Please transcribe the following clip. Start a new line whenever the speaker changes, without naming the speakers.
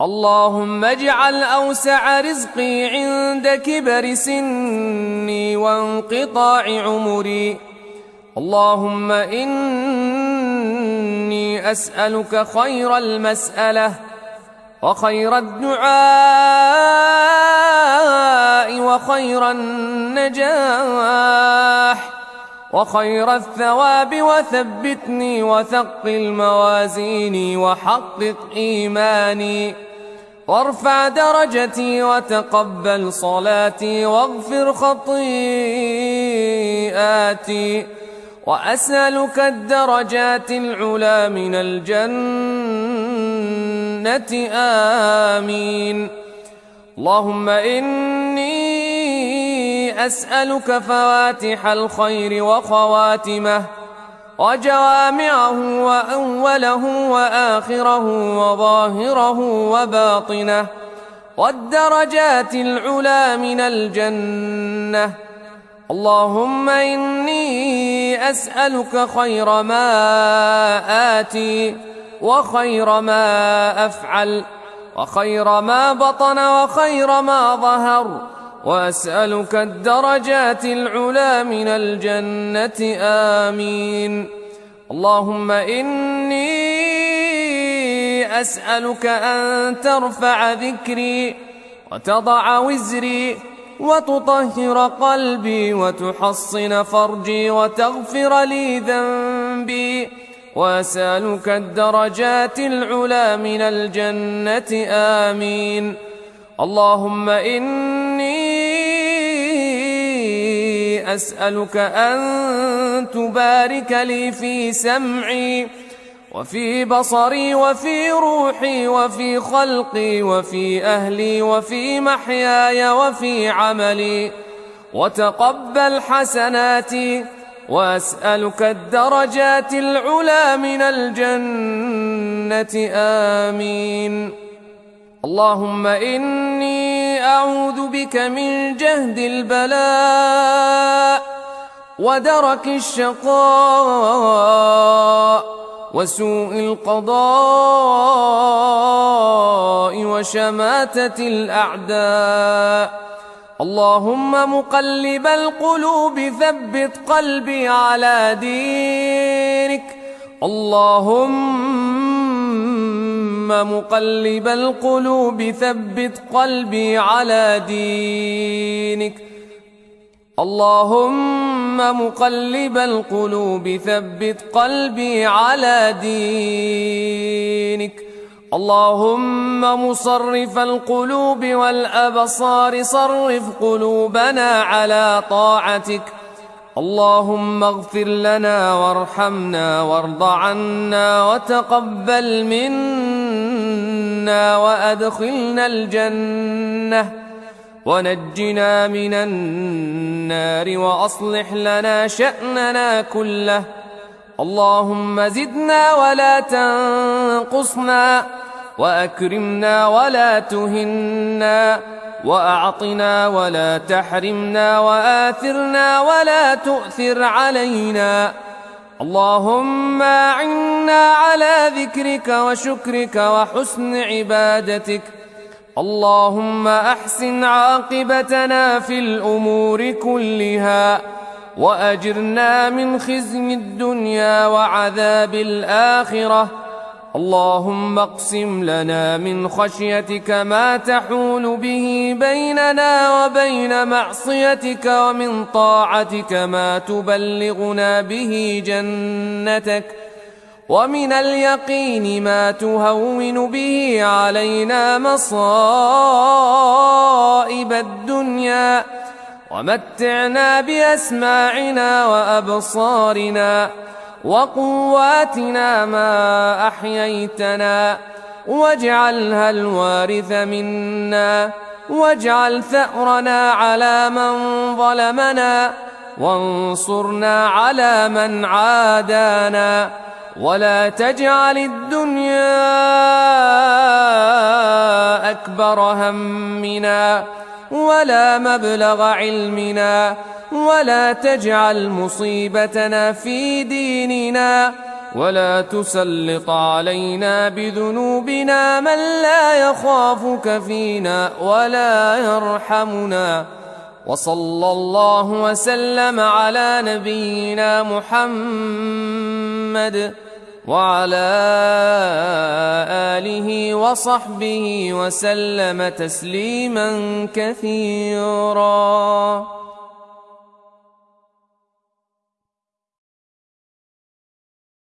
اللهم اجعل أوسع رزقي عند كبر سني وانقطاع عمري. اللهم إني أسألك خير المسألة وخير الدعاء وخير النجاح. وخير الثواب وثبتني وثقل موازيني وحقق إيماني وارفع درجتي وتقبل صلاتي واغفر خطيئاتي وأسألك الدرجات العلا من الجنة. آمين. اللهم إني أسألك فواتح الخير وخواتمه وجوامعه وأوله وآخره وظاهره وباطنه والدرجات العلا من الجنة. اللهم إني أسألك خير ما آتي وخير ما أفعل وخير ما بطن وخير ما ظهر وأسألك الدرجات العلا من الجنة آمين. اللهم إني أسألك أن ترفع ذكري وتضع وزري وتطهر قلبي وتحصن فرجي وتغفر لي ذنبي. وأسألك الدرجات العلا من الجنة آمين. اللهم إني أسألك أن تبارك لي في سمعي وفي بصري وفي روحي وفي خلقي وفي أهلي وفي محياي وفي عملي وتقبل حسناتي وأسألك الدرجات العلا من الجنة. آمين. اللهم إني أعوذ بك من جهد البلاء ودرك الشقاء وسوء القضاء وشماتة الأعداء. اللهم مقلب القلوب ثبت قلبي على دينك. اللهم مقلب القلوب ثبت قلبي على دينك. اللهم مقلب القلوب ثبت قلبي على دينك. اللهم مصرف القلوب والأبصار صرف قلوبنا على طاعتك. اللهم اغفر لنا وارحمنا وارض عنا وتقبل منا. وأدخلنا الجنة ونجنا من النار وأصلح لنا شأننا كله. اللهم زدنا ولا تنقصنا وأكرمنا ولا تهنا وأعطنا ولا تحرمنا وآثرنا ولا تؤثر علينا. اللهم أعنا على ذكرك وشكرك وحسن عبادتك. اللهم أحسن عاقبتنا في الأمور كلها وأجرنا من خزي الدنيا وعذاب الآخرة. اللهم اقسم لنا من خشيتك ما تحول به بيننا وبين معصيتك ومن طاعتك ما تبلغنا به جنتك ومن اليقين ما تهون به علينا مصائب الدنيا ومتعنا بأسماعنا وأبصارنا وقواتنا ما أحييتنا واجعلها الوارث منا واجعل ثأرنا على من ظلمنا وانصرنا على من عادانا ولا تجعل الدنيا أكبر همنا ولا مبلغ علمنا ولا تجعل مصيبتنا في ديننا ولا تسلط علينا بذنوبنا من لا يخافك فينا ولا يرحمنا وصلى الله وسلم على نبينا محمد وعلى آله وصحبه وسلم تسليما كثيرا